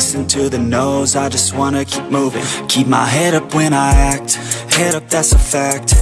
listen to the no's I just wanna keep moving. Keep my head up when I act Head up, that's a fact.